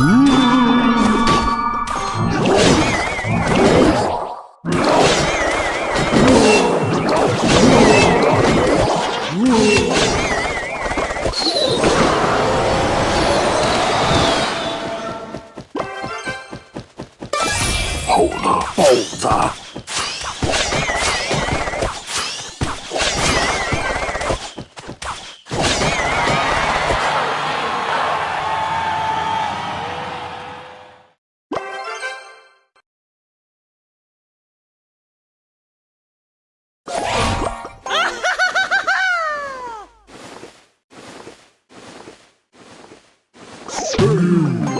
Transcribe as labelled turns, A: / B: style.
A: 猴子、豹子。you.